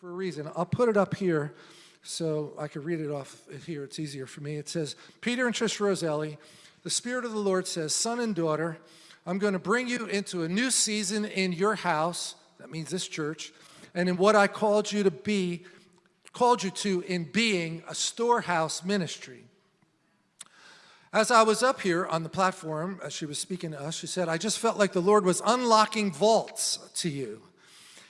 for a reason. I'll put it up here so I could read it off here. It's easier for me. It says, Peter and Trish Roselli, the Spirit of the Lord says, son and daughter, I'm going to bring you into a new season in your house, that means this church, and in what I called you to be, called you to in being a storehouse ministry. As I was up here on the platform, as she was speaking to us, she said, I just felt like the Lord was unlocking vaults to you.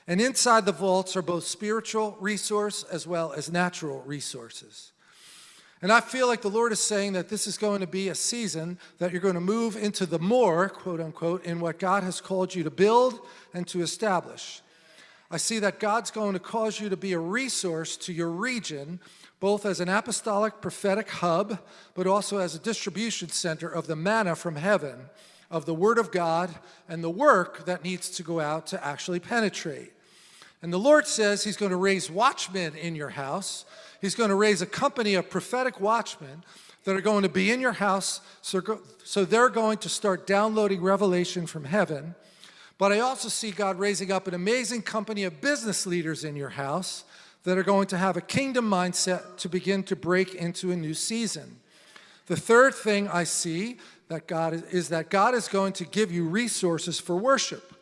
And inside the vaults are both spiritual resource as well as natural resources. And I feel like the Lord is saying that this is going to be a season that you're going to move into the more, quote unquote, in what God has called you to build and to establish. I see that God's going to cause you to be a resource to your region both as an apostolic prophetic hub, but also as a distribution center of the manna from heaven, of the Word of God, and the work that needs to go out to actually penetrate. And the Lord says He's going to raise watchmen in your house. He's going to raise a company of prophetic watchmen that are going to be in your house, so, so they're going to start downloading revelation from heaven. But I also see God raising up an amazing company of business leaders in your house that are going to have a kingdom mindset to begin to break into a new season. The third thing I see that God is, is that God is going to give you resources for worship.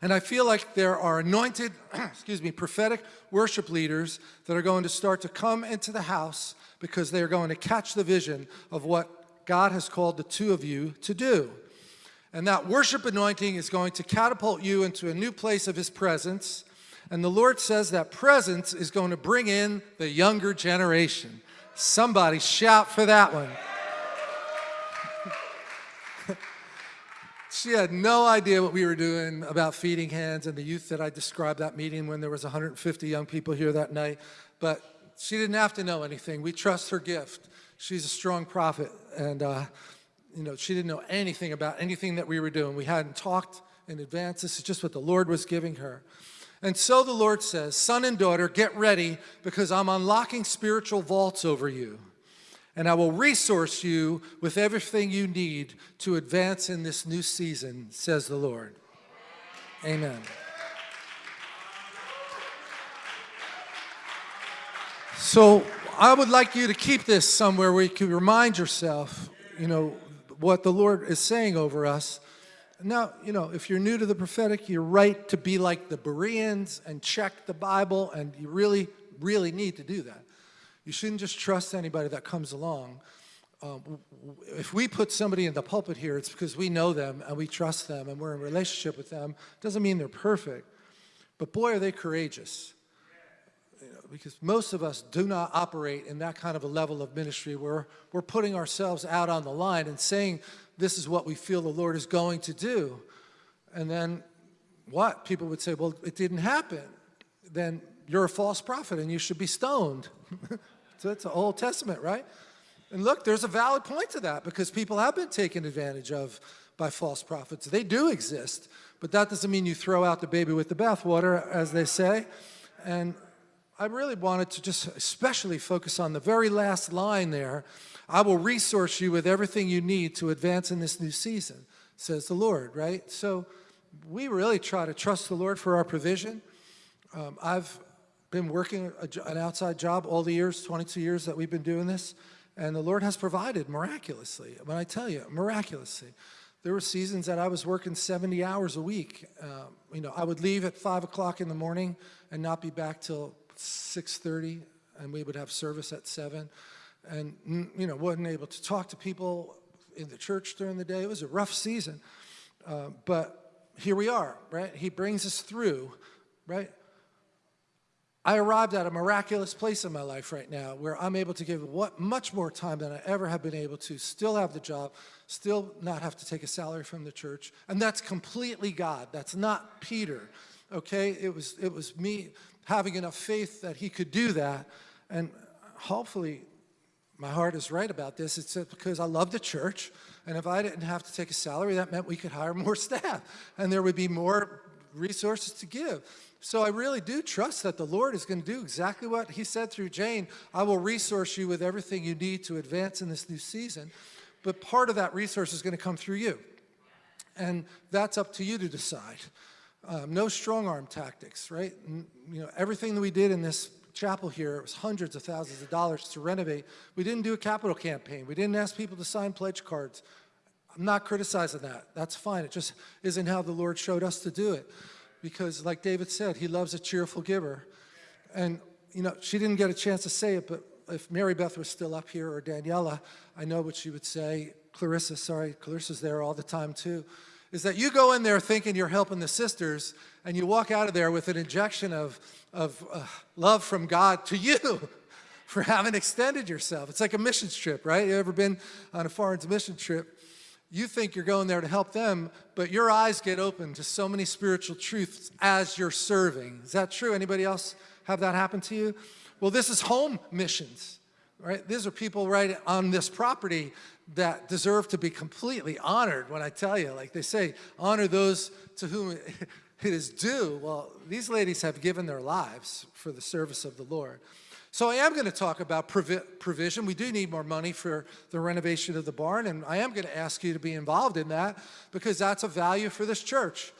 And I feel like there are anointed, excuse me, prophetic worship leaders that are going to start to come into the house because they're going to catch the vision of what God has called the two of you to do. And that worship anointing is going to catapult you into a new place of his presence and the Lord says that presence is going to bring in the younger generation. Somebody shout for that one. She had no idea what we were doing about feeding hands and the youth that I described that meeting when there was 150 young people here that night. But she didn't have to know anything. We trust her gift. She's a strong prophet. And, uh, you know, she didn't know anything about anything that we were doing. We hadn't talked in advance. This is just what the Lord was giving her. And so the Lord says, son and daughter, get ready because I'm unlocking spiritual vaults over you. And I will resource you with everything you need to advance in this new season, says the Lord. Amen. So I would like you to keep this somewhere where you can remind yourself, you know, what the Lord is saying over us now, you know, if you're new to the prophetic, you're right to be like the Bereans and check the Bible, and you really, really need to do that. You shouldn't just trust anybody that comes along. Um, if we put somebody in the pulpit here, it's because we know them and we trust them and we're in relationship with them. Doesn't mean they're perfect, but boy, are they courageous. You know, because most of us do not operate in that kind of a level of ministry where we're putting ourselves out on the line and saying this is what we feel the Lord is going to do. And then what? People would say, well, it didn't happen. Then you're a false prophet and you should be stoned. so that's the Old Testament, right? And look, there's a valid point to that because people have been taken advantage of by false prophets. They do exist, but that doesn't mean you throw out the baby with the bathwater, as they say. And I really wanted to just especially focus on the very last line there I will resource you with everything you need to advance in this new season, says the Lord, right? So we really try to trust the Lord for our provision. Um, I've been working a, an outside job all the years, 22 years that we've been doing this, and the Lord has provided miraculously. When I tell you, miraculously. There were seasons that I was working 70 hours a week. Um, you know, I would leave at 5 o'clock in the morning and not be back till 6.30, and we would have service at 7 and you know wasn't able to talk to people in the church during the day. It was a rough season, uh, but here we are, right? He brings us through, right? I arrived at a miraculous place in my life right now where I'm able to give what much more time than I ever have been able to, still have the job, still not have to take a salary from the church. And that's completely God. That's not Peter, okay? It was, it was me having enough faith that he could do that. And hopefully my heart is right about this. It's because I love the church, and if I didn't have to take a salary, that meant we could hire more staff, and there would be more resources to give. So I really do trust that the Lord is going to do exactly what he said through Jane. I will resource you with everything you need to advance in this new season. But part of that resource is going to come through you. And that's up to you to decide. Um, no strong arm tactics, right? You know, everything that we did in this chapel here, it was hundreds of thousands of dollars to renovate. We didn't do a capital campaign. We didn't ask people to sign pledge cards. I'm not criticizing that. That's fine. It just isn't how the Lord showed us to do it. Because like David said, he loves a cheerful giver. And, you know, she didn't get a chance to say it, but if Mary Beth was still up here or Daniela, I know what she would say. Clarissa, sorry, Clarissa's there all the time too. Is that you go in there thinking you're helping the sisters and you walk out of there with an injection of, of uh, love from God to you for having extended yourself. It's like a missions trip, right? You ever been on a foreign mission trip? You think you're going there to help them, but your eyes get open to so many spiritual truths as you're serving. Is that true? Anybody else have that happen to you? Well, this is home missions, right? These are people right on this property that deserve to be completely honored when I tell you, like they say, honor those to whom it is due. Well, these ladies have given their lives for the service of the Lord. So I am going to talk about provi provision. We do need more money for the renovation of the barn, and I am going to ask you to be involved in that because that's a value for this church.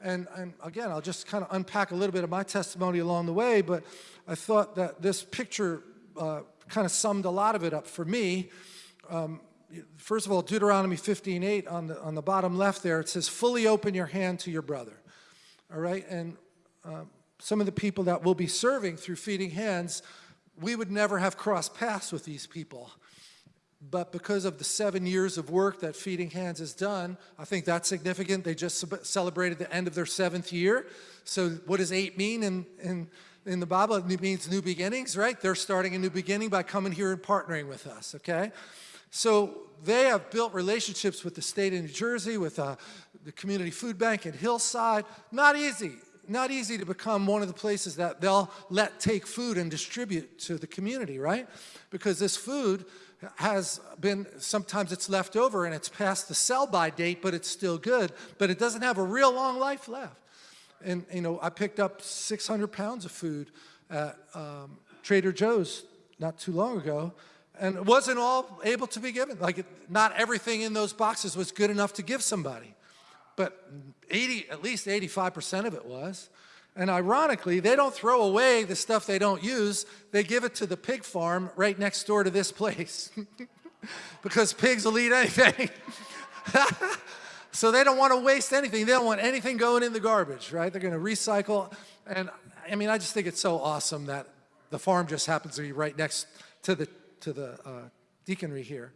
And, and again, I'll just kind of unpack a little bit of my testimony along the way, but I thought that this picture uh, kind of summed a lot of it up for me. Um, first of all, Deuteronomy 15:8 on the on the bottom left there, it says, "Fully open your hand to your brother." All right, and um, some of the people that will be serving through feeding hands we would never have crossed paths with these people. But because of the seven years of work that Feeding Hands has done, I think that's significant. They just celebrated the end of their seventh year. So what does eight mean in, in, in the Bible? It means new beginnings, right? They're starting a new beginning by coming here and partnering with us, okay? So they have built relationships with the state of New Jersey, with uh, the community food bank at Hillside. Not easy not easy to become one of the places that they'll let take food and distribute to the community, right? Because this food has been, sometimes it's left over and it's past the sell-by date, but it's still good, but it doesn't have a real long life left. And, you know, I picked up 600 pounds of food at um, Trader Joe's not too long ago, and it wasn't all able to be given. Like, it, not everything in those boxes was good enough to give somebody but 80, at least 85% of it was. And ironically, they don't throw away the stuff they don't use. They give it to the pig farm right next door to this place because pigs will eat anything. so they don't want to waste anything. They don't want anything going in the garbage, right? They're going to recycle. And I mean, I just think it's so awesome that the farm just happens to be right next to the, to the uh, deaconry here.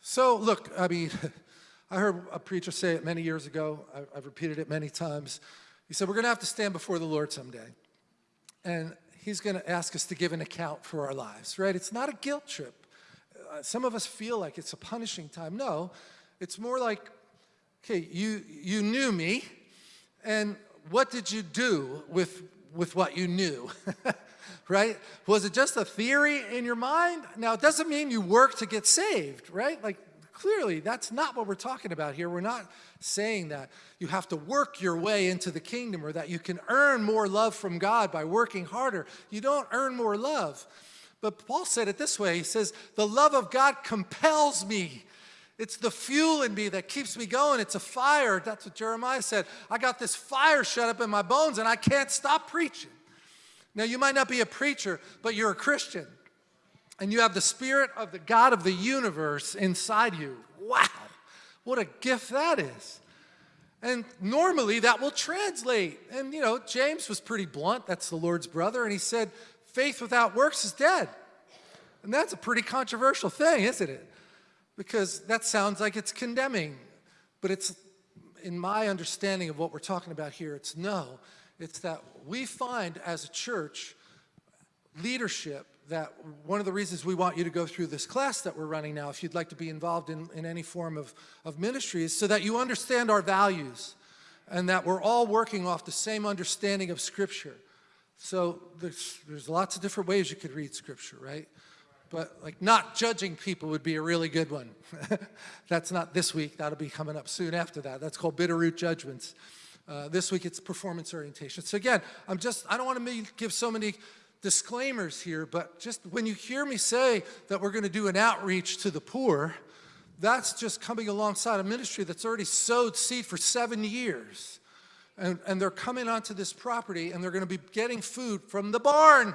So look, I mean, I heard a preacher say it many years ago. I've repeated it many times. He said, we're going to have to stand before the Lord someday. And he's going to ask us to give an account for our lives, right? It's not a guilt trip. Uh, some of us feel like it's a punishing time. No, it's more like, okay, you, you knew me, and what did you do with, with what you knew? right? Was it just a theory in your mind? Now, it doesn't mean you work to get saved, right? Like, Clearly, that's not what we're talking about here. We're not saying that you have to work your way into the kingdom or that you can earn more love from God by working harder. You don't earn more love. But Paul said it this way. He says, the love of God compels me. It's the fuel in me that keeps me going. It's a fire. That's what Jeremiah said. I got this fire shut up in my bones and I can't stop preaching. Now, you might not be a preacher, but you're a Christian and you have the spirit of the God of the universe inside you. Wow, what a gift that is. And normally that will translate. And you know, James was pretty blunt, that's the Lord's brother, and he said, faith without works is dead. And that's a pretty controversial thing, isn't it? Because that sounds like it's condemning, but it's, in my understanding of what we're talking about here, it's no. It's that we find as a church leadership that one of the reasons we want you to go through this class that we're running now, if you'd like to be involved in, in any form of, of ministry, is so that you understand our values and that we're all working off the same understanding of Scripture. So there's, there's lots of different ways you could read Scripture, right? But like not judging people would be a really good one. That's not this week, that'll be coming up soon after that. That's called Bitterroot Judgments. Uh, this week it's performance orientation. So again, I'm just, I don't want to give so many disclaimers here, but just when you hear me say that we're going to do an outreach to the poor, that's just coming alongside a ministry that's already sowed seed for seven years. And, and they're coming onto this property and they're going to be getting food from the barn.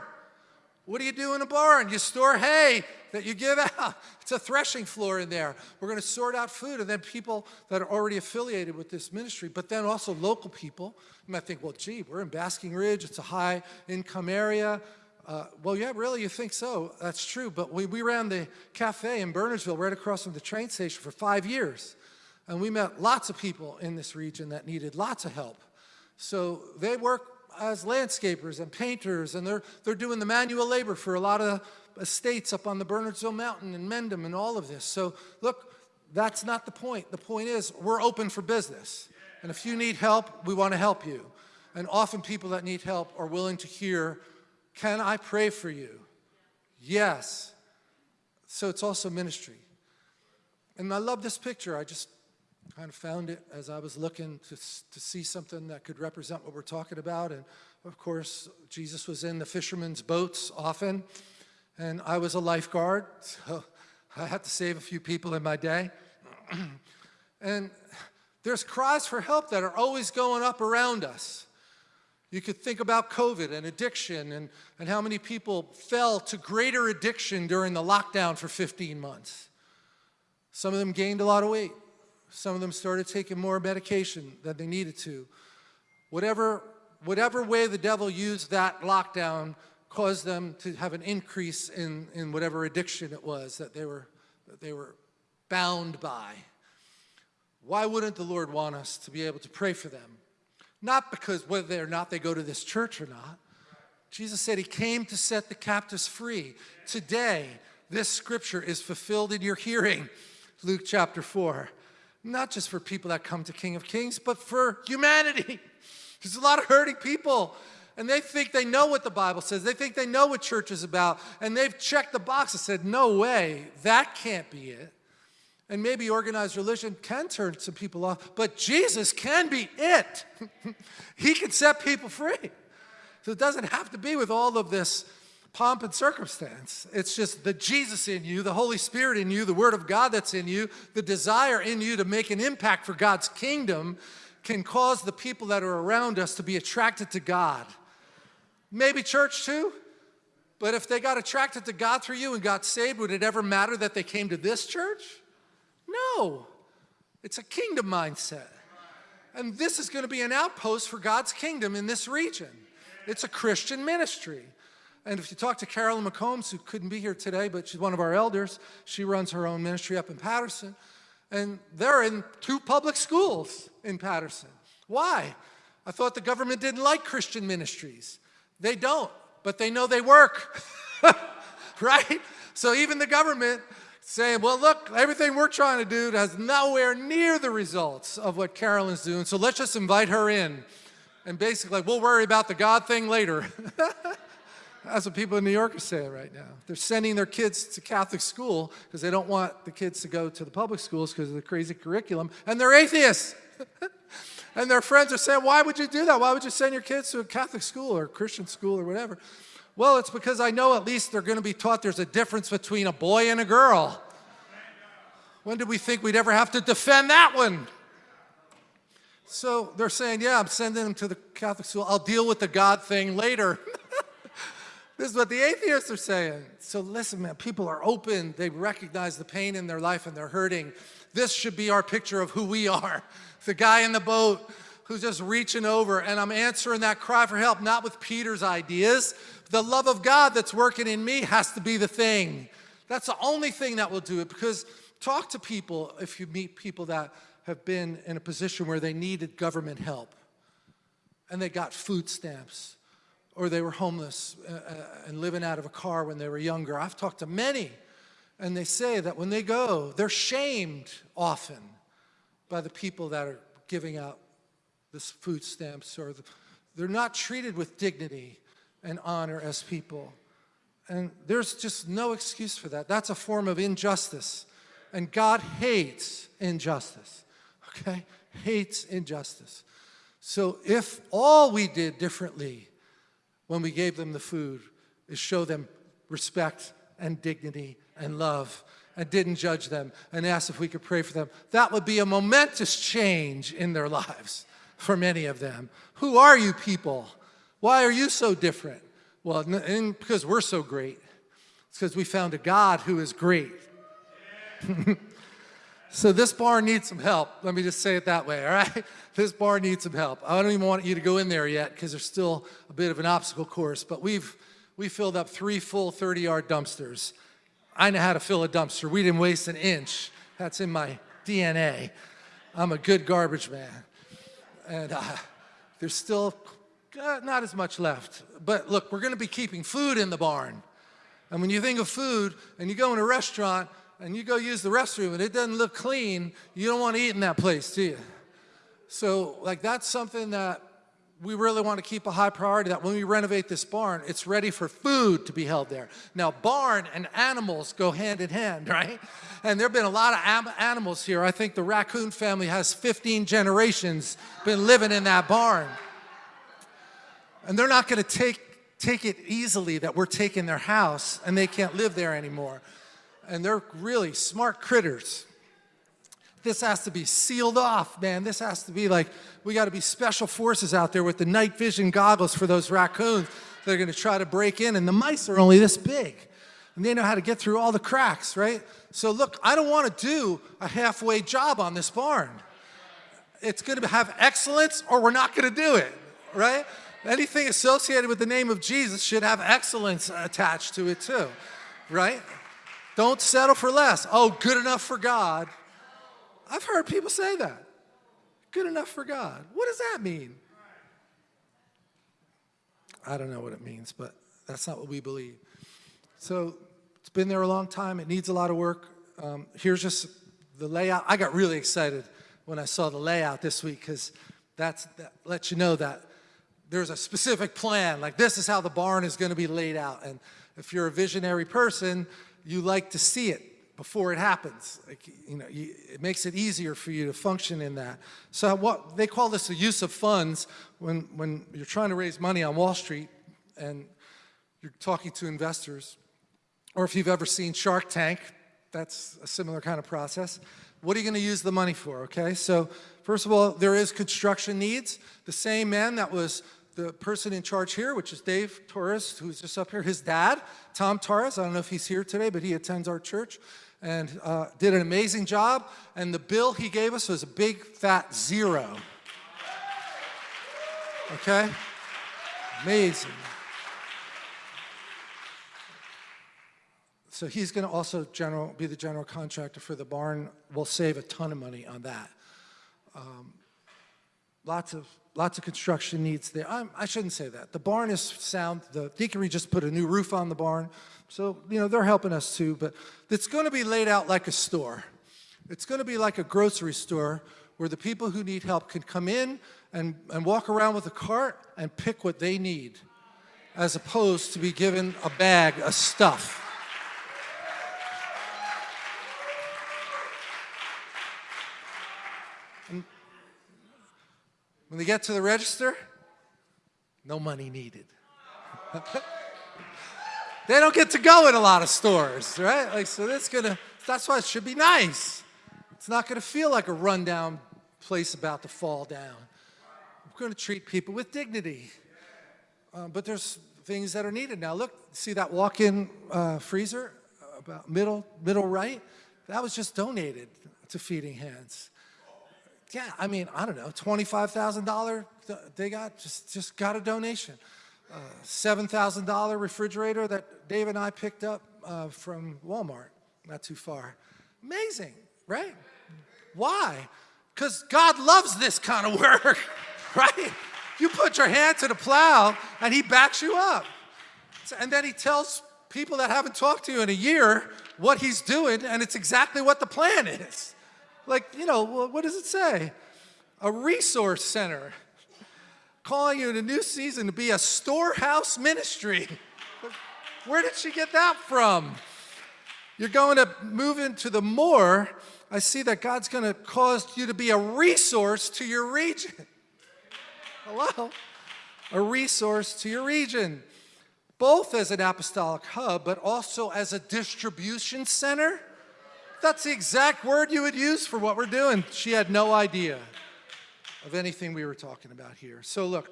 What do you do in a barn? You store hay that you give out. It's a threshing floor in there. We're going to sort out food and then people that are already affiliated with this ministry, but then also local people. You might think, well, gee, we're in Basking Ridge. It's a high income area. Uh, well, yeah, really, you think so. That's true. But we, we ran the cafe in Bernardsville right across from the train station for five years. And we met lots of people in this region that needed lots of help. So they work as landscapers and painters, and they're, they're doing the manual labor for a lot of estates up on the Bernardsville Mountain and Mendham and all of this. So look, that's not the point. The point is we're open for business. And if you need help, we want to help you. And often people that need help are willing to hear, can I pray for you? Yes. So it's also ministry. And I love this picture. I just kind of found it as I was looking to, to see something that could represent what we're talking about. And of course, Jesus was in the fishermen's boats often, and I was a lifeguard, so I had to save a few people in my day. and there's cries for help that are always going up around us. You could think about COVID and addiction and, and how many people fell to greater addiction during the lockdown for 15 months. Some of them gained a lot of weight. Some of them started taking more medication than they needed to. Whatever, whatever way the devil used that lockdown caused them to have an increase in, in whatever addiction it was that they, were, that they were bound by. Why wouldn't the Lord want us to be able to pray for them? Not because whether or not they go to this church or not. Jesus said he came to set the captives free. Today, this scripture is fulfilled in your hearing, Luke chapter 4 not just for people that come to King of Kings, but for humanity. There's a lot of hurting people, and they think they know what the Bible says. They think they know what church is about, and they've checked the box and said, no way, that can't be it. And maybe organized religion can turn some people off, but Jesus can be it. he can set people free. So it doesn't have to be with all of this pomp and circumstance. It's just the Jesus in you, the Holy Spirit in you, the Word of God that's in you, the desire in you to make an impact for God's kingdom can cause the people that are around us to be attracted to God. Maybe church too, but if they got attracted to God through you and got saved, would it ever matter that they came to this church? No. It's a kingdom mindset. And this is going to be an outpost for God's kingdom in this region. It's a Christian ministry. And if you talk to Carolyn McCombs, who couldn't be here today, but she's one of our elders, she runs her own ministry up in Paterson, and they're in two public schools in Paterson. Why? I thought the government didn't like Christian ministries. They don't, but they know they work, right? So even the government saying, well, look, everything we're trying to do has nowhere near the results of what Carolyn's doing, so let's just invite her in. And basically, we'll worry about the God thing later. That's what people in New York are saying right now. They're sending their kids to Catholic school because they don't want the kids to go to the public schools because of the crazy curriculum, and they're atheists. and their friends are saying, why would you do that? Why would you send your kids to a Catholic school or a Christian school or whatever? Well, it's because I know at least they're going to be taught there's a difference between a boy and a girl. When did we think we'd ever have to defend that one? So they're saying, yeah, I'm sending them to the Catholic school. I'll deal with the God thing later. This is what the atheists are saying. So listen, man, people are open. They recognize the pain in their life and they're hurting. This should be our picture of who we are. The guy in the boat who's just reaching over and I'm answering that cry for help, not with Peter's ideas. The love of God that's working in me has to be the thing. That's the only thing that will do it because talk to people if you meet people that have been in a position where they needed government help and they got food stamps or they were homeless uh, uh, and living out of a car when they were younger. I've talked to many, and they say that when they go, they're shamed often by the people that are giving out this food stamps, or the, they're not treated with dignity and honor as people. And there's just no excuse for that. That's a form of injustice. And God hates injustice, okay? Hates injustice. So if all we did differently when we gave them the food is show them respect and dignity and love and didn't judge them and asked if we could pray for them. That would be a momentous change in their lives for many of them. Who are you people? Why are you so different? Well, because we're so great. It's because we found a God who is great. so this bar needs some help. Let me just say it that way, all right? This bar needs some help. I don't even want you to go in there yet because there's still a bit of an obstacle course, but we've we filled up three full 30-yard dumpsters. I know how to fill a dumpster. We didn't waste an inch. That's in my DNA. I'm a good garbage man. And uh, there's still uh, not as much left. But look, we're going to be keeping food in the barn. And when you think of food and you go in a restaurant and you go use the restroom and it doesn't look clean, you don't want to eat in that place, do you? So like that's something that we really want to keep a high priority that when we renovate this barn, it's ready for food to be held there. Now, barn and animals go hand in hand, right? And there have been a lot of animals here. I think the raccoon family has 15 generations been living in that barn. And they're not going to take, take it easily that we're taking their house and they can't live there anymore. And they're really smart critters. This has to be sealed off, man. This has to be like, we got to be special forces out there with the night vision goggles for those raccoons that are going to try to break in. And the mice are only this big. And they know how to get through all the cracks, right? So look, I don't want to do a halfway job on this barn. It's going to have excellence or we're not going to do it, right? Anything associated with the name of Jesus should have excellence attached to it too, right? Don't settle for less. Oh, good enough for God. I've heard people say that. Good enough for God. What does that mean? I don't know what it means, but that's not what we believe. So it's been there a long time. It needs a lot of work. Um, here's just the layout. I got really excited when I saw the layout this week because that's that lets you know that there's a specific plan. Like this is how the barn is going to be laid out. And if you're a visionary person, you like to see it before it happens. Like, you know, you, it makes it easier for you to function in that. So what they call this the use of funds when, when you're trying to raise money on Wall Street and you're talking to investors, or if you've ever seen Shark Tank, that's a similar kind of process. What are you going to use the money for, okay? So first of all, there is construction needs. The same man that was the person in charge here, which is Dave Torres, who's just up here, his dad, Tom Torres, I don't know if he's here today, but he attends our church and uh, did an amazing job. And the bill he gave us was a big fat zero. Okay? Amazing. So he's going to also general, be the general contractor for the barn. We'll save a ton of money on that. Um, lots of lots of construction needs there. I'm, I should not say that. The barn is sound. The deaconry just put a new roof on the barn. So, you know, they're helping us too. But it's going to be laid out like a store. It's going to be like a grocery store where the people who need help can come in and, and walk around with a cart and pick what they need as opposed to be given a bag of stuff. When they get to the register, no money needed. they don't get to go in a lot of stores, right? Like, so that's gonna, that's why it should be nice. It's not gonna feel like a rundown place about to fall down. We're gonna treat people with dignity. Um, but there's things that are needed now. Look, see that walk-in uh, freezer about middle, middle right? That was just donated to Feeding Hands yeah, I mean, I don't know, $25,000 they got, just, just got a donation. Uh, $7,000 refrigerator that Dave and I picked up uh, from Walmart, not too far. Amazing, right? Why? Because God loves this kind of work, right? You put your hand to the plow and he backs you up. And then he tells people that haven't talked to you in a year what he's doing and it's exactly what the plan is. Like, you know, what does it say? A resource center. Calling you in a new season to be a storehouse ministry. Where did she get that from? You're going to move into the more. I see that God's going to cause you to be a resource to your region. Hello? A resource to your region. Both as an apostolic hub, but also as a distribution center that's the exact word you would use for what we're doing. She had no idea of anything we were talking about here. So look,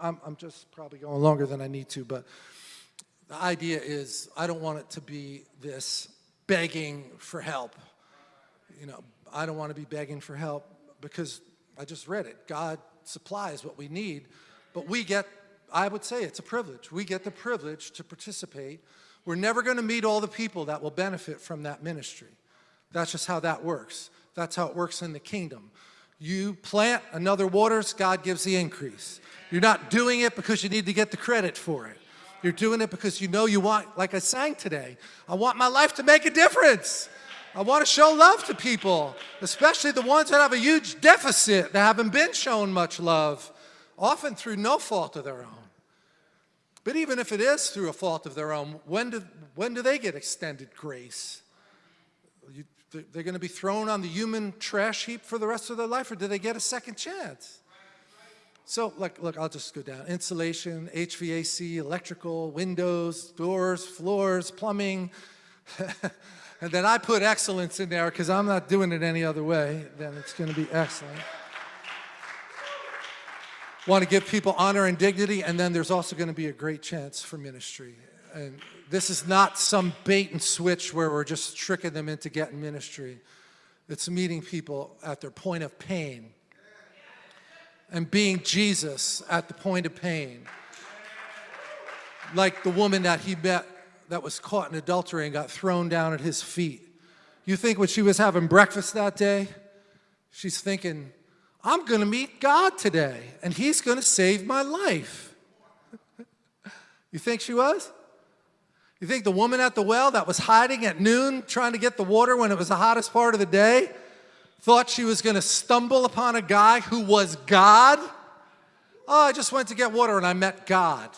I'm, I'm just probably going longer than I need to, but the idea is I don't want it to be this begging for help. You know, I don't want to be begging for help because I just read it. God supplies what we need, but we get, I would say it's a privilege. We get the privilege to participate. We're never going to meet all the people that will benefit from that ministry. That's just how that works. That's how it works in the kingdom. You plant, another waters, God gives the increase. You're not doing it because you need to get the credit for it. You're doing it because you know you want, like I sang today, I want my life to make a difference. I want to show love to people, especially the ones that have a huge deficit, that haven't been shown much love, often through no fault of their own. But even if it is through a fault of their own, when do, when do they get extended grace? They're going to be thrown on the human trash heap for the rest of their life, or do they get a second chance? So, like, look, I'll just go down. Insulation, HVAC, electrical, windows, doors, floors, plumbing. and then I put excellence in there because I'm not doing it any other way. Then it's going to be excellent. Want to give people honor and dignity, and then there's also going to be a great chance for ministry. And this is not some bait and switch where we're just tricking them into getting ministry. It's meeting people at their point of pain and being Jesus at the point of pain. Like the woman that he met that was caught in adultery and got thrown down at his feet. You think when she was having breakfast that day, she's thinking, I'm going to meet God today, and he's going to save my life. you think she was? You think the woman at the well that was hiding at noon trying to get the water when it was the hottest part of the day thought she was going to stumble upon a guy who was God? Oh, I just went to get water and I met God.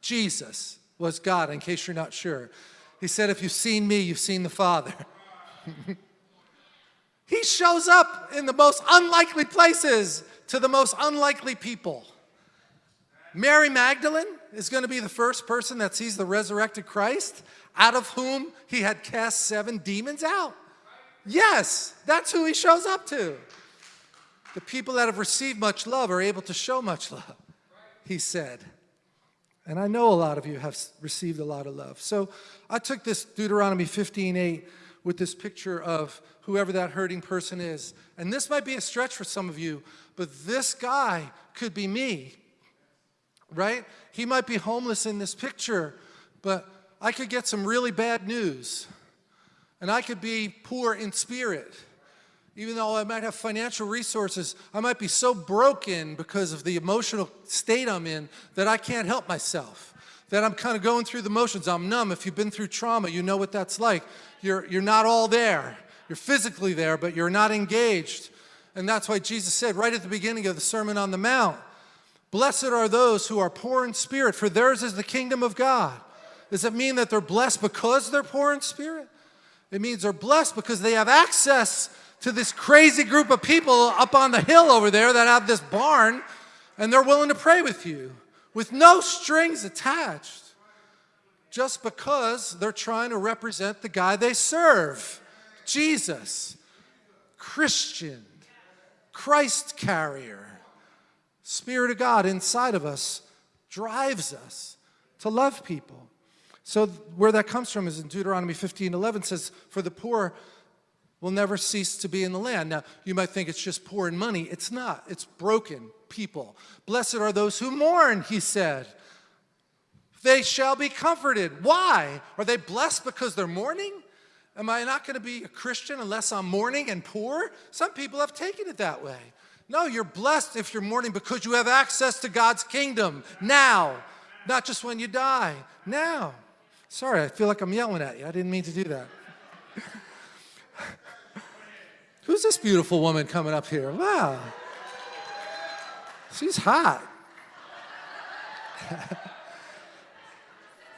Jesus was God, in case you're not sure. He said, if you've seen me, you've seen the Father. he shows up in the most unlikely places to the most unlikely people. Mary Magdalene is going to be the first person that sees the resurrected Christ, out of whom he had cast seven demons out. Yes, that's who he shows up to. The people that have received much love are able to show much love, he said. And I know a lot of you have received a lot of love. So I took this Deuteronomy 15:8 with this picture of whoever that hurting person is. And this might be a stretch for some of you, but this guy could be me, right? He might be homeless in this picture, but I could get some really bad news. And I could be poor in spirit. Even though I might have financial resources, I might be so broken because of the emotional state I'm in that I can't help myself. That I'm kind of going through the motions. I'm numb. If you've been through trauma, you know what that's like. You're, you're not all there. You're physically there, but you're not engaged. And that's why Jesus said right at the beginning of the Sermon on the Mount, Blessed are those who are poor in spirit, for theirs is the kingdom of God. Does it mean that they're blessed because they're poor in spirit? It means they're blessed because they have access to this crazy group of people up on the hill over there that have this barn and they're willing to pray with you with no strings attached just because they're trying to represent the guy they serve, Jesus, Christian, Christ carrier. Spirit of God inside of us drives us to love people. So where that comes from is in Deuteronomy 15, 11 says, for the poor will never cease to be in the land. Now, you might think it's just poor in money. It's not. It's broken people. Blessed are those who mourn, he said. They shall be comforted. Why? Are they blessed because they're mourning? Am I not going to be a Christian unless I'm mourning and poor? Some people have taken it that way. No, you're blessed if you're mourning because you have access to God's kingdom now, not just when you die, now. Sorry, I feel like I'm yelling at you. I didn't mean to do that. Who's this beautiful woman coming up here? Wow. She's hot.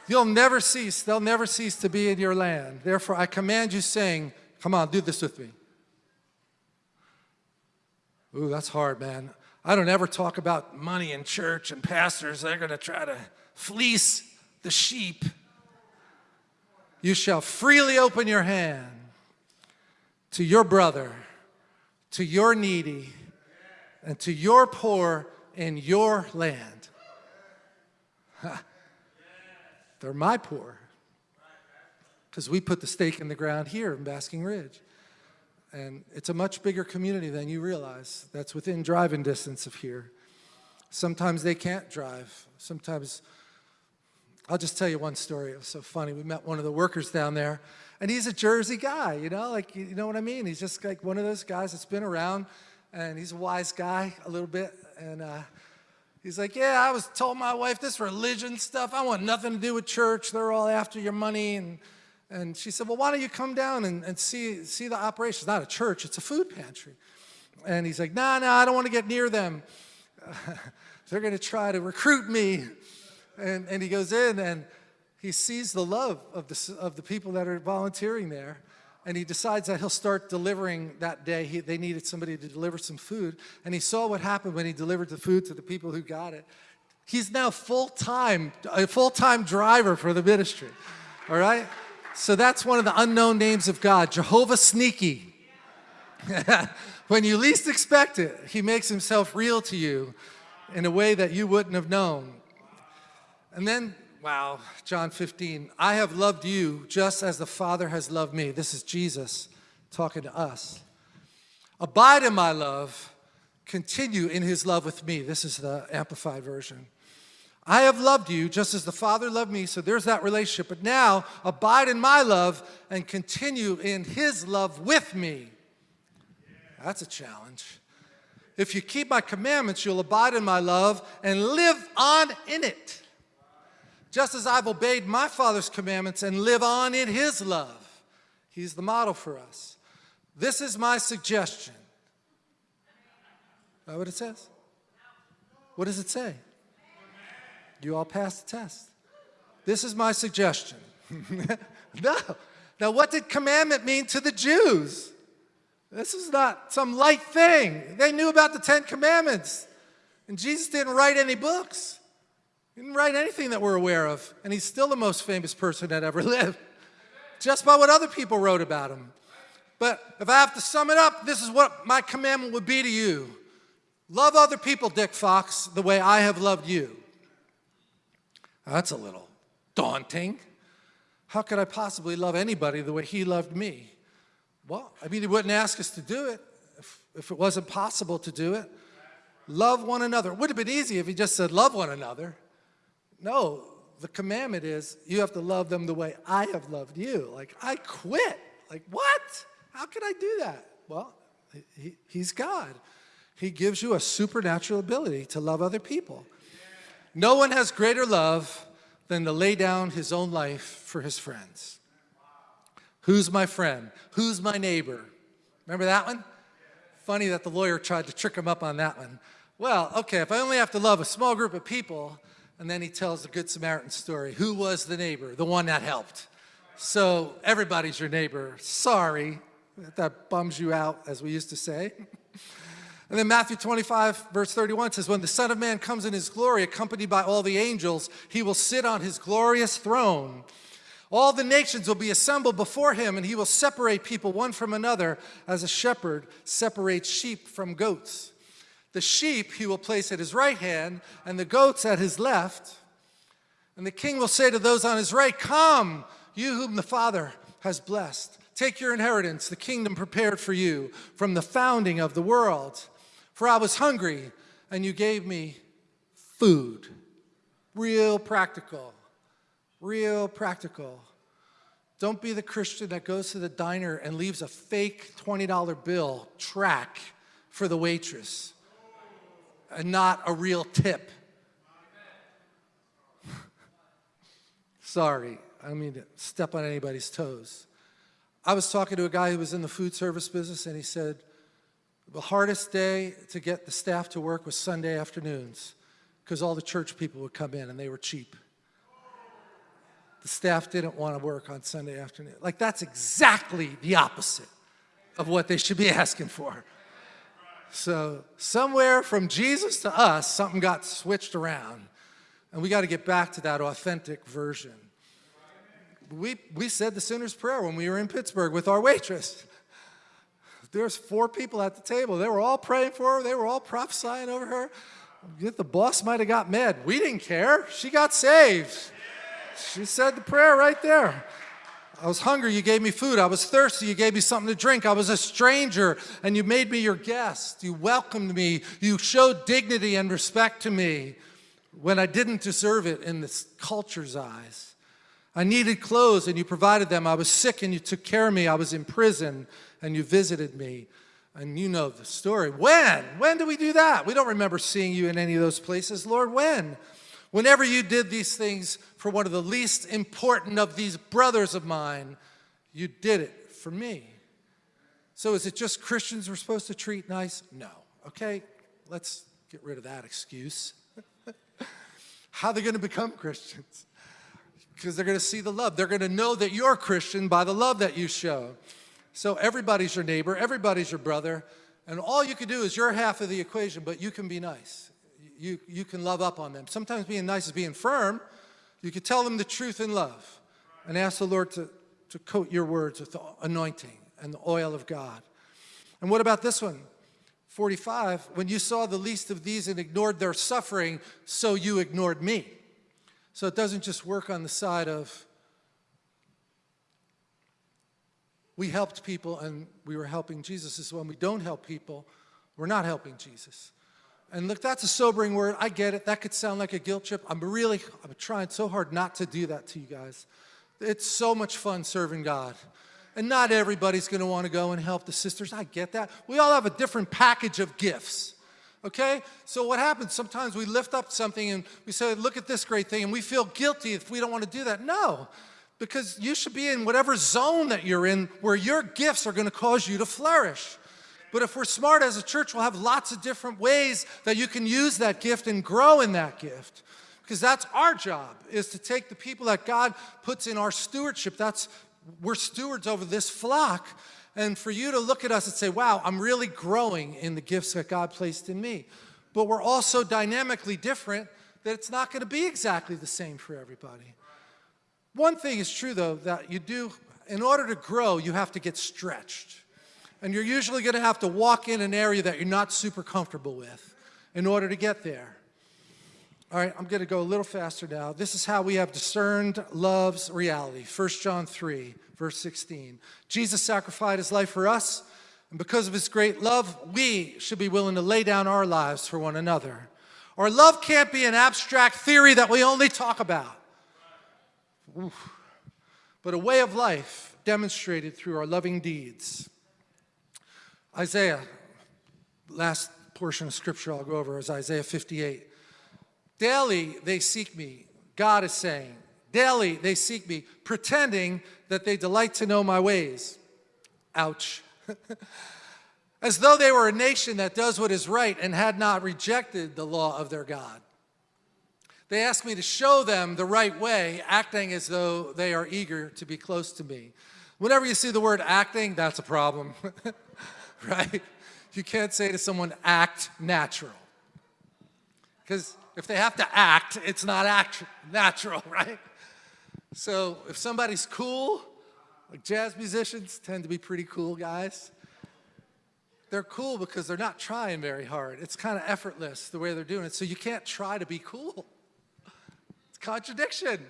You'll never cease, they'll never cease to be in your land. Therefore, I command you, saying, Come on, do this with me. Ooh, that's hard, man. I don't ever talk about money in church and pastors. They're going to try to fleece the sheep. You shall freely open your hand to your brother, to your needy, and to your poor in your land. They're my poor. Because we put the stake in the ground here in Basking Ridge. And it's a much bigger community than you realize that's within driving distance of here. Sometimes they can't drive. Sometimes, I'll just tell you one story. It was so funny. We met one of the workers down there, and he's a Jersey guy, you know, like, you know what I mean? He's just like one of those guys that's been around, and he's a wise guy a little bit. And uh, he's like, yeah, I was told my wife this religion stuff, I want nothing to do with church. They're all after your money. And, and she said, well, why don't you come down and, and see, see the operation? It's not a church, it's a food pantry. And he's like, nah, nah, I don't want to get near them. they're going to try to recruit me. And, and he goes in and he sees the love of the, of the people that are volunteering there. And he decides that he'll start delivering that day. He, they needed somebody to deliver some food. And he saw what happened when he delivered the food to the people who got it. He's now full-time, a full-time driver for the ministry, all right? So that's one of the unknown names of God, Jehovah Sneaky. when you least expect it, he makes himself real to you in a way that you wouldn't have known. And then, wow, John 15, I have loved you just as the Father has loved me. This is Jesus talking to us. Abide in my love, continue in his love with me. This is the Amplified Version. I have loved you just as the Father loved me, so there's that relationship. But now, abide in my love and continue in his love with me. That's a challenge. If you keep my commandments, you'll abide in my love and live on in it. Just as I've obeyed my Father's commandments and live on in his love. He's the model for us. This is my suggestion. Is that what it says? What does it say? You all passed the test. This is my suggestion. no. Now, what did commandment mean to the Jews? This is not some light thing. They knew about the Ten Commandments. And Jesus didn't write any books. He didn't write anything that we're aware of. And he's still the most famous person that ever lived, just by what other people wrote about him. But if I have to sum it up, this is what my commandment would be to you. Love other people, Dick Fox, the way I have loved you. That's a little daunting. How could I possibly love anybody the way he loved me? Well, I mean, he wouldn't ask us to do it if, if it wasn't possible to do it. Love one another. It would have been easy if he just said, love one another. No, the commandment is you have to love them the way I have loved you. Like, I quit. Like, what? How could I do that? Well, he, he's God. He gives you a supernatural ability to love other people. No one has greater love than to lay down his own life for his friends. Who's my friend? Who's my neighbor? Remember that one? Funny that the lawyer tried to trick him up on that one. Well, okay, if I only have to love a small group of people, and then he tells the Good Samaritan story. Who was the neighbor? The one that helped. So everybody's your neighbor. Sorry, that bums you out, as we used to say. And then Matthew 25, verse 31 says, When the Son of Man comes in his glory, accompanied by all the angels, he will sit on his glorious throne. All the nations will be assembled before him, and he will separate people one from another as a shepherd separates sheep from goats. The sheep he will place at his right hand, and the goats at his left. And the king will say to those on his right, Come, you whom the Father has blessed. Take your inheritance, the kingdom prepared for you from the founding of the world. For I was hungry, and you gave me food. Real practical real practical. Don't be the Christian that goes to the diner and leaves a fake $20 bill track for the waitress and not a real tip. Sorry, I don't mean to step on anybody's toes. I was talking to a guy who was in the food service business and he said, the hardest day to get the staff to work was Sunday afternoons because all the church people would come in and they were cheap the staff didn't want to work on Sunday afternoon. Like that's exactly the opposite of what they should be asking for. So somewhere from Jesus to us, something got switched around. And we got to get back to that authentic version. We, we said the sinner's prayer when we were in Pittsburgh with our waitress. There's four people at the table. They were all praying for her. They were all prophesying over her. The boss might have got mad. We didn't care. She got saved. She said the prayer right there. I was hungry, you gave me food. I was thirsty, you gave me something to drink. I was a stranger, and you made me your guest. You welcomed me. You showed dignity and respect to me when I didn't deserve it in this culture's eyes. I needed clothes, and you provided them. I was sick, and you took care of me. I was in prison, and you visited me. And you know the story. When? When do we do that? We don't remember seeing you in any of those places. Lord, when? Whenever you did these things for one of the least important of these brothers of mine, you did it for me. So is it just Christians we're supposed to treat nice? No. Okay, let's get rid of that excuse. How are they going to become Christians? Because they're going to see the love. They're going to know that you're a Christian by the love that you show. So everybody's your neighbor, everybody's your brother, and all you can do is your half of the equation, but you can be nice you, you can love up on them. Sometimes being nice is being firm. You can tell them the truth in love and ask the Lord to, to coat your words with the anointing and the oil of God. And what about this one? 45, when you saw the least of these and ignored their suffering, so you ignored me. So it doesn't just work on the side of we helped people and we were helping Jesus. Is when we don't help people, we're not helping Jesus. And look, that's a sobering word. I get it. That could sound like a guilt trip. I'm really, I'm trying so hard not to do that to you guys. It's so much fun serving God. And not everybody's going to want to go and help the sisters. I get that. We all have a different package of gifts. Okay? So what happens? Sometimes we lift up something and we say, look at this great thing, and we feel guilty if we don't want to do that. No, because you should be in whatever zone that you're in where your gifts are going to cause you to flourish. But if we're smart as a church, we'll have lots of different ways that you can use that gift and grow in that gift. Because that's our job, is to take the people that God puts in our stewardship. That's, we're stewards over this flock. And for you to look at us and say, wow, I'm really growing in the gifts that God placed in me. But we're also dynamically different that it's not going to be exactly the same for everybody. One thing is true, though, that you do, in order to grow, you have to get stretched. And you're usually going to have to walk in an area that you're not super comfortable with in order to get there. All right, I'm going to go a little faster now. This is how we have discerned love's reality. 1 John 3, verse 16. Jesus sacrificed his life for us, and because of his great love, we should be willing to lay down our lives for one another. Our love can't be an abstract theory that we only talk about, Oof. but a way of life demonstrated through our loving deeds. Isaiah, last portion of scripture I'll go over is Isaiah 58. Daily they seek me, God is saying. Daily they seek me, pretending that they delight to know my ways. Ouch. as though they were a nation that does what is right and had not rejected the law of their God. They ask me to show them the right way, acting as though they are eager to be close to me. Whenever you see the word acting, that's a problem. right? You can't say to someone, act natural. Because if they have to act, it's not act natural, right? So if somebody's cool, like jazz musicians tend to be pretty cool guys. They're cool because they're not trying very hard. It's kind of effortless the way they're doing it. So you can't try to be cool. It's contradiction.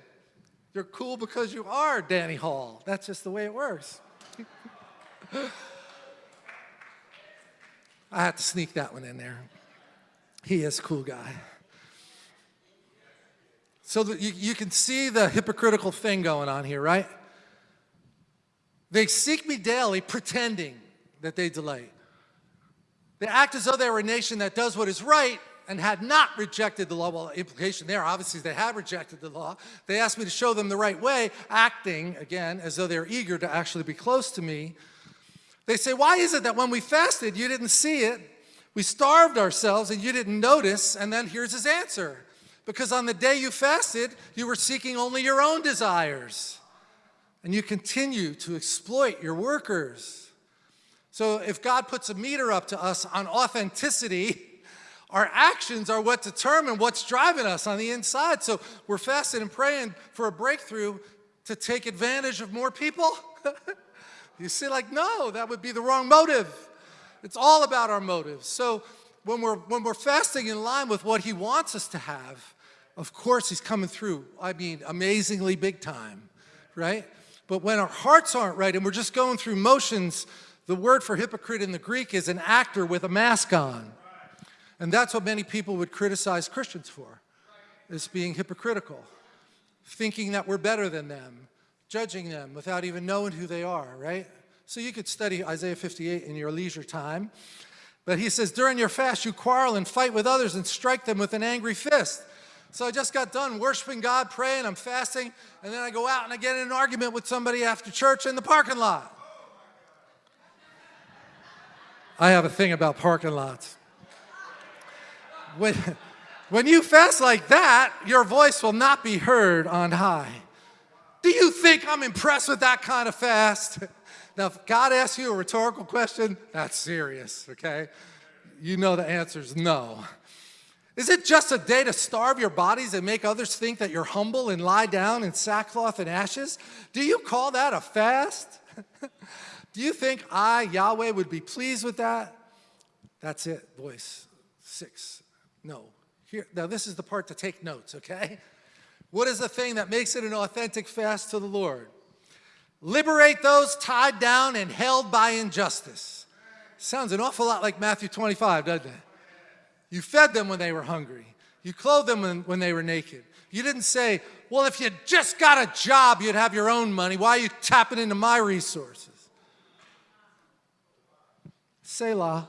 You're cool because you are Danny Hall. That's just the way it works. I had to sneak that one in there. He is a cool guy. So you, you can see the hypocritical thing going on here, right? They seek me daily pretending that they delight. They act as though they were a nation that does what is right and had not rejected the law. Well, implication there, obviously they have rejected the law. They asked me to show them the right way, acting, again, as though they're eager to actually be close to me. They say, why is it that when we fasted, you didn't see it? We starved ourselves and you didn't notice. And then here's his answer. Because on the day you fasted, you were seeking only your own desires. And you continue to exploit your workers. So if God puts a meter up to us on authenticity, our actions are what determine what's driving us on the inside. So we're fasting and praying for a breakthrough to take advantage of more people. You see, like, no, that would be the wrong motive. It's all about our motives. So when we're, when we're fasting in line with what he wants us to have, of course he's coming through. I mean, amazingly big time, right? But when our hearts aren't right and we're just going through motions, the word for hypocrite in the Greek is an actor with a mask on. And that's what many people would criticize Christians for, is being hypocritical, thinking that we're better than them, judging them without even knowing who they are, right? So you could study Isaiah 58 in your leisure time. But he says, during your fast, you quarrel and fight with others and strike them with an angry fist. So I just got done worshiping God, praying, I'm fasting, and then I go out and I get in an argument with somebody after church in the parking lot. I have a thing about parking lots. When, when you fast like that, your voice will not be heard on high. Do you think I'm impressed with that kind of fast? Now, if God asks you a rhetorical question, that's serious, okay? You know the answer is no. Is it just a day to starve your bodies and make others think that you're humble and lie down in sackcloth and ashes? Do you call that a fast? Do you think I, Yahweh, would be pleased with that? That's it, voice six. No. Here, now this is the part to take notes, okay? What is the thing that makes it an authentic fast to the Lord? Liberate those tied down and held by injustice. Sounds an awful lot like Matthew 25, doesn't it? You fed them when they were hungry. You clothed them when, when they were naked. You didn't say, well, if you just got a job, you'd have your own money. Why are you tapping into my resources? Selah.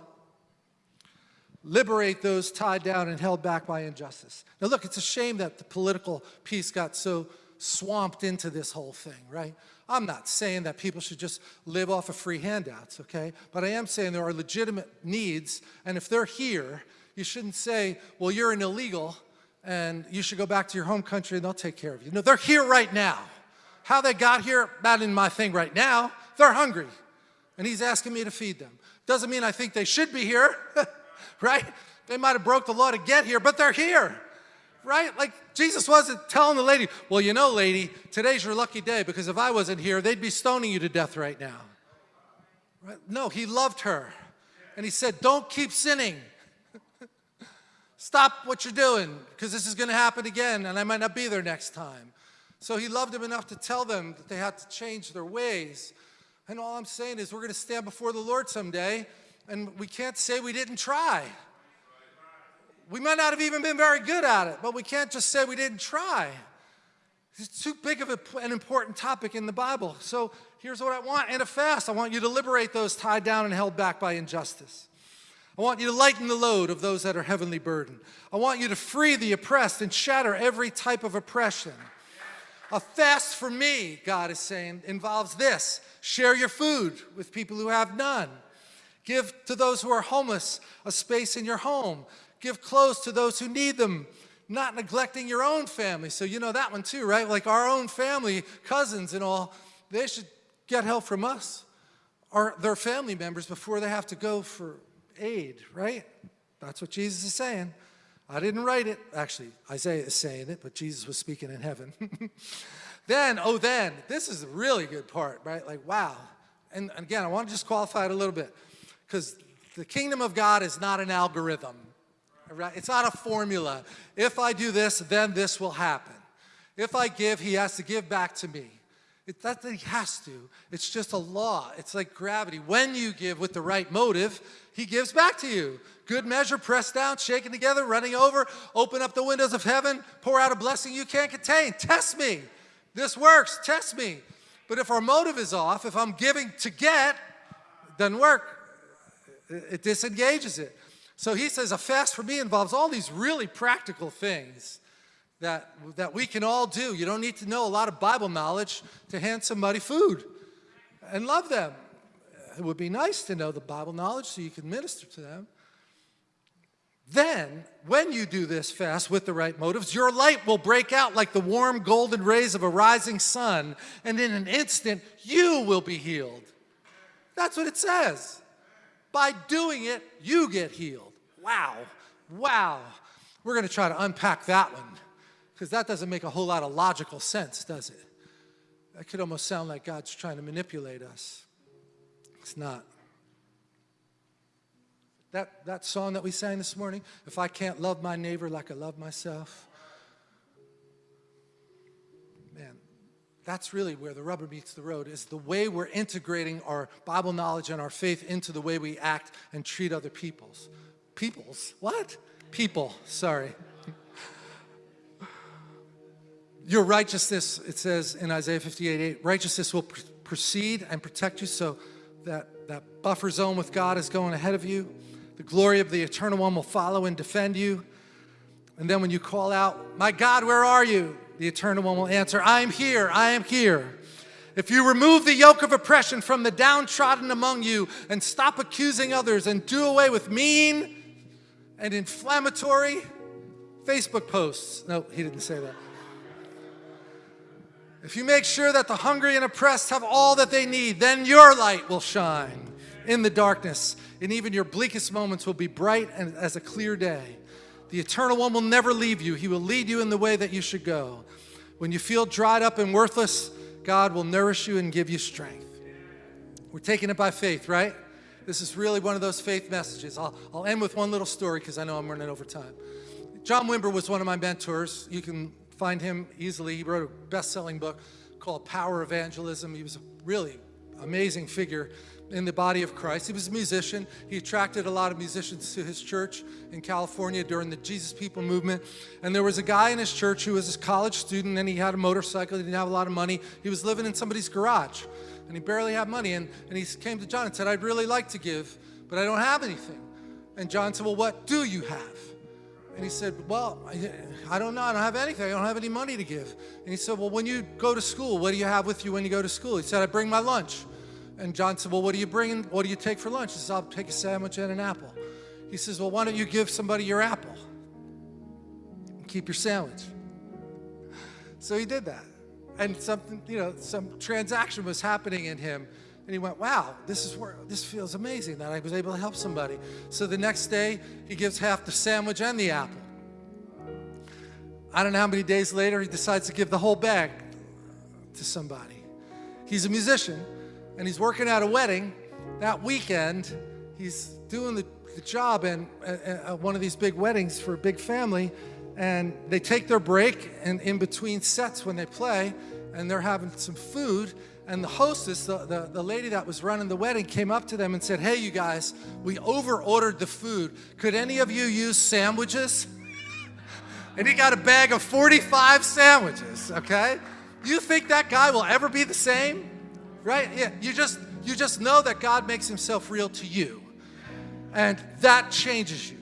Liberate those tied down and held back by injustice. Now look, it's a shame that the political piece got so swamped into this whole thing, right? I'm not saying that people should just live off of free handouts, okay? But I am saying there are legitimate needs, and if they're here, you shouldn't say, well, you're an illegal, and you should go back to your home country and they'll take care of you. No, they're here right now. How they got here, not in my thing right now. They're hungry, and he's asking me to feed them. Doesn't mean I think they should be here, right? They might have broke the law to get here, but they're here right? Like Jesus wasn't telling the lady, well, you know, lady, today's your lucky day because if I wasn't here, they'd be stoning you to death right now. Right? No, he loved her. And he said, don't keep sinning. Stop what you're doing because this is going to happen again and I might not be there next time. So he loved them enough to tell them that they had to change their ways. And all I'm saying is we're going to stand before the Lord someday and we can't say we didn't try. We might not have even been very good at it, but we can't just say we didn't try. It's too big of a, an important topic in the Bible. So here's what I want in a fast. I want you to liberate those tied down and held back by injustice. I want you to lighten the load of those that are heavenly burdened. I want you to free the oppressed and shatter every type of oppression. A fast for me, God is saying, involves this. Share your food with people who have none. Give to those who are homeless a space in your home. Give clothes to those who need them, not neglecting your own family. So you know that one too, right? Like our own family, cousins and all, they should get help from us or their family members before they have to go for aid, right? That's what Jesus is saying. I didn't write it. Actually, Isaiah is saying it, but Jesus was speaking in heaven. then, oh then, this is a really good part, right? Like, wow. And again, I want to just qualify it a little bit because the kingdom of God is not an algorithm. Right? It's not a formula. If I do this, then this will happen. If I give, he has to give back to me. It's not that he has to. It's just a law. It's like gravity. When you give with the right motive, he gives back to you. Good measure, pressed down, shaken together, running over, open up the windows of heaven, pour out a blessing you can't contain. Test me. This works. Test me. But if our motive is off, if I'm giving to get, it doesn't work. It disengages it. So he says a fast for me involves all these really practical things that, that we can all do. You don't need to know a lot of Bible knowledge to hand somebody food and love them. It would be nice to know the Bible knowledge so you can minister to them. Then, when you do this fast with the right motives, your light will break out like the warm golden rays of a rising sun, and in an instant, you will be healed. That's what it says. By doing it, you get healed. Wow, wow. We're going to try to unpack that one because that doesn't make a whole lot of logical sense, does it? That could almost sound like God's trying to manipulate us. It's not. That, that song that we sang this morning, if I can't love my neighbor like I love myself, man, that's really where the rubber meets the road, is the way we're integrating our Bible knowledge and our faith into the way we act and treat other peoples. Peoples? What? People, sorry. Your righteousness, it says in Isaiah 58, 8, righteousness will pr proceed and protect you so that that buffer zone with God is going ahead of you. The glory of the Eternal One will follow and defend you. And then when you call out, my God, where are you? The Eternal One will answer, I am here, I am here. If you remove the yoke of oppression from the downtrodden among you and stop accusing others and do away with mean and inflammatory Facebook posts. No, he didn't say that. If you make sure that the hungry and oppressed have all that they need, then your light will shine in the darkness, and even your bleakest moments will be bright and as a clear day. The Eternal One will never leave you. He will lead you in the way that you should go. When you feel dried up and worthless, God will nourish you and give you strength. We're taking it by faith, right? This is really one of those faith messages. I'll, I'll end with one little story because I know I'm running over time. John Wimber was one of my mentors. You can find him easily. He wrote a best-selling book called Power Evangelism. He was a really amazing figure in the body of Christ. He was a musician. He attracted a lot of musicians to his church in California during the Jesus People movement. And there was a guy in his church who was a college student and he had a motorcycle. He didn't have a lot of money. He was living in somebody's garage and he barely had money. And, and he came to John and said, I'd really like to give, but I don't have anything. And John said, well, what do you have? And he said, well, I don't know. I don't have anything. I don't have any money to give. And he said, well, when you go to school, what do you have with you when you go to school? He said, I bring my lunch. And John said, well, what do you bring? What do you take for lunch? He says, I'll take a sandwich and an apple. He says, well, why don't you give somebody your apple? And keep your sandwich. So he did that. And something, you know, some transaction was happening in him. And he went, wow, this is where this feels amazing that I was able to help somebody. So the next day, he gives half the sandwich and the apple. I don't know how many days later, he decides to give the whole bag to somebody. He's a musician, and he's working at a wedding. That weekend, he's doing the, the job in uh, one of these big weddings for a big family, and they take their break and in between sets when they play, and they're having some food, and the hostess, the, the, the, lady that was running the wedding, came up to them and said, hey, you guys, we over-ordered the food. Could any of you use sandwiches? and he got a bag of 45 sandwiches, okay? You think that guy will ever be the same? Right? Yeah, you just, you just know that God makes himself real to you. And that changes you.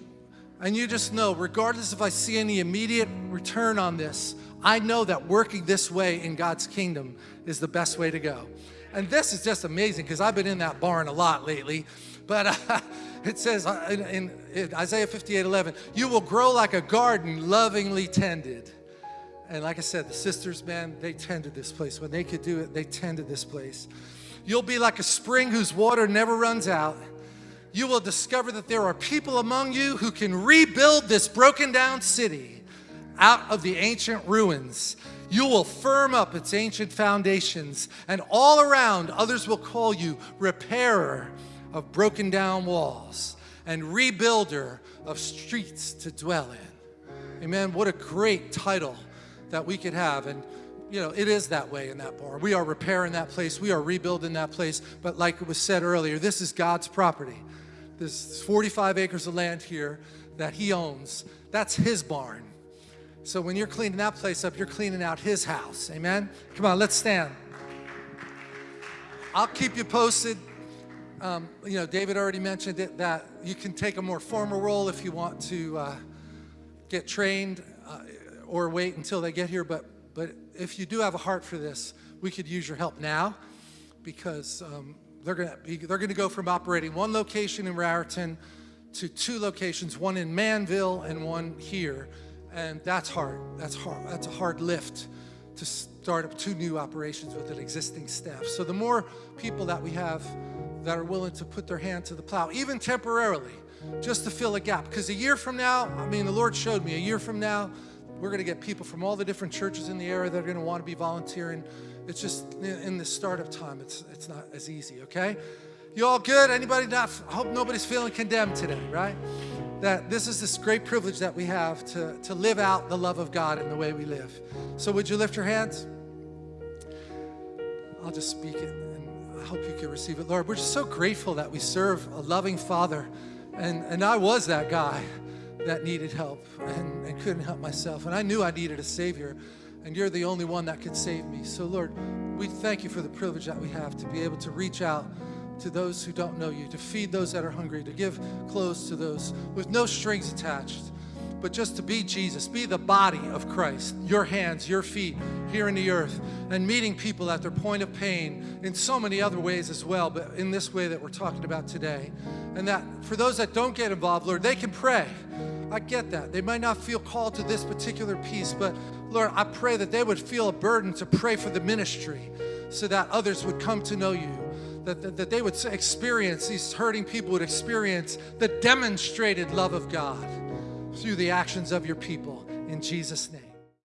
And you just know, regardless if I see any immediate return on this, I know that working this way in God's kingdom is the best way to go. And this is just amazing because I've been in that barn a lot lately. But uh, it says uh, in, in, in Isaiah 58, 11, you will grow like a garden lovingly tended. And like I said, the sisters, man, they tended this place. When they could do it, they tended this place. You'll be like a spring whose water never runs out. You will discover that there are people among you who can rebuild this broken down city out of the ancient ruins. You will firm up its ancient foundations, and all around others will call you repairer of broken down walls and rebuilder of streets to dwell in. Amen. What a great title that we could have. And you know, it is that way in that bar. We are repairing that place. We are rebuilding that place. But like it was said earlier, this is God's property. There's 45 acres of land here that he owns. That's his barn. So when you're cleaning that place up, you're cleaning out his house. Amen? Come on, let's stand. I'll keep you posted. Um, you know, David already mentioned it, that you can take a more formal role if you want to uh, get trained uh, or wait until they get here. But, but if you do have a heart for this, we could use your help now because um, they're going to they're to go from operating one location in Raritan to two locations, one in Manville and one here. And that's hard. That's hard. That's a hard lift to start up two new operations with an existing staff. So the more people that we have that are willing to put their hand to the plow, even temporarily, just to fill a gap. Because a year from now, I mean, the Lord showed me, a year from now, we're going to get people from all the different churches in the area that are going to want to be volunteering. It's just in the start of time, it's, it's not as easy, okay? You all good? Anybody not? I hope nobody's feeling condemned today, right? That this is this great privilege that we have to, to live out the love of God in the way we live. So, would you lift your hands? I'll just speak it and I hope you can receive it. Lord, we're just so grateful that we serve a loving Father. And, and I was that guy that needed help and, and couldn't help myself. And I knew I needed a Savior, and you're the only one that could save me. So, Lord, we thank you for the privilege that we have to be able to reach out to those who don't know you, to feed those that are hungry, to give clothes to those with no strings attached but just to be Jesus, be the body of Christ, your hands, your feet here in the earth, and meeting people at their point of pain in so many other ways as well, but in this way that we're talking about today. And that for those that don't get involved, Lord, they can pray. I get that. They might not feel called to this particular piece, but Lord, I pray that they would feel a burden to pray for the ministry so that others would come to know you. That, that, that they would experience, these hurting people would experience the demonstrated love of God through the actions of your people. In Jesus' name.